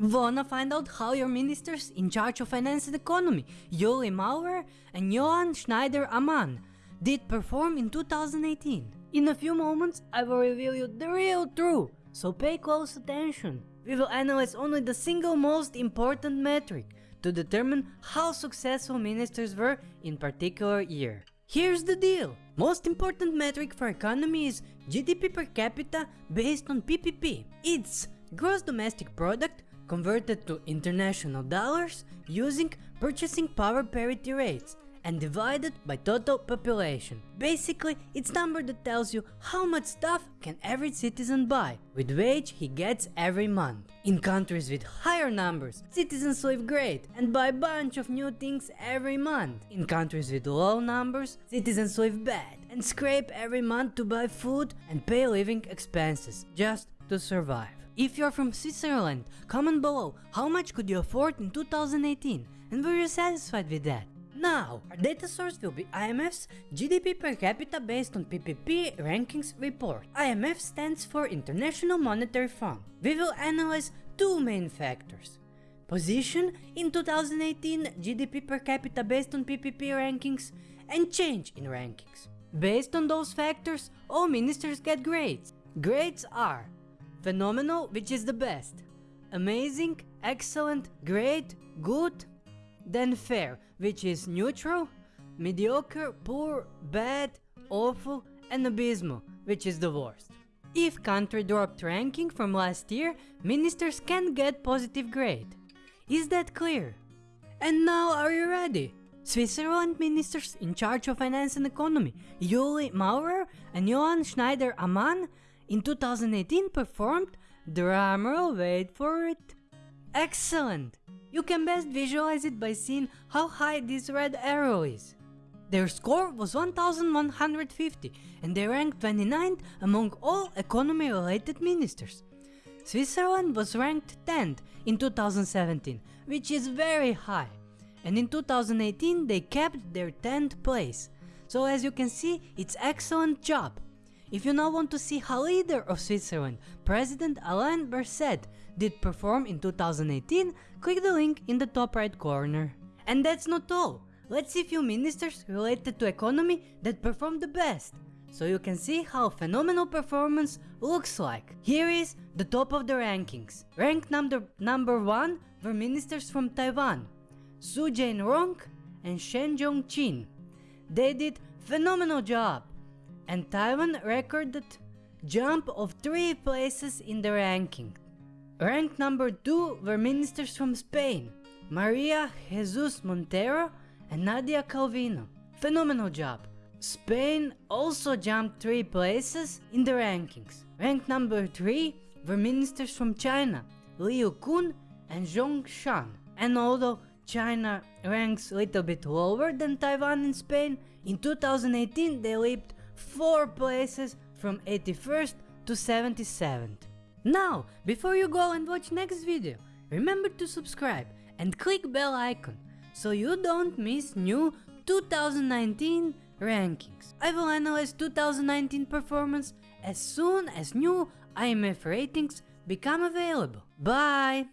Wanna find out how your ministers in charge of finance and economy, Ueli Maurer and Johann Schneider-Ammann, did perform in 2018? In a few moments, I will reveal you the real truth, so pay close attention. We will analyze only the single most important metric to determine how successful ministers were in particular year. Here's the deal. Most important metric for economy is GDP per capita based on PPP. It's gross domestic product converted to international dollars using purchasing power parity rates and divided by total population. Basically, it's number that tells you how much stuff can every citizen buy with wage he gets every month. In countries with higher numbers, citizens live great and buy bunch of new things every month. In countries with low numbers, citizens live bad and scrape every month to buy food and pay living expenses just to survive. If you're from Switzerland, comment below how much could you afford in 2018 and were you satisfied with that? Now, our data source will be IMF's GDP per capita based on PPP rankings report. IMF stands for International Monetary Fund. We will analyze two main factors. Position in 2018 GDP per capita based on PPP rankings and change in rankings. Based on those factors, all ministers get grades. Grades are phenomenal, which is the best, amazing, excellent, great, good, then fair, which is neutral, mediocre, poor, bad, awful, and abysmal, which is the worst. If country dropped ranking from last year, ministers can get positive grade. Is that clear? And now are you ready? Switzerland ministers in charge of finance and economy, Ueli Maurer and Johann Schneider-Ammann in 2018 performed, drumroll wait for it, excellent! You can best visualize it by seeing how high this red arrow is. Their score was 1150 and they ranked 29th among all economy related ministers. Switzerland was ranked 10th in 2017, which is very high, and in 2018 they kept their 10th place. So as you can see, it's excellent job. If you now want to see how leader of Switzerland, President Alain Berset, did perform in 2018, click the link in the top right corner. And that's not all. Let's see few ministers related to economy that performed the best. So you can see how phenomenal performance looks like. Here is the top of the rankings. Rank number, number 1 were ministers from Taiwan, Su Jianrong and Shen Zhongqin. They did phenomenal job and Taiwan recorded jump of 3 places in the ranking. Ranked number 2 were ministers from Spain, Maria Jesus Montero and Nadia Calvino. Phenomenal job. Spain also jumped 3 places in the rankings. Ranked number 3 were ministers from China, Liu Kun and Zhong Shan. And although China ranks a little bit lower than Taiwan and Spain, in 2018 they leaped 4 places from 81st to 77th. Now, before you go and watch next video, remember to subscribe and click bell icon so you don't miss new 2019 rankings. I will analyze 2019 performance as soon as new IMF ratings become available. Bye!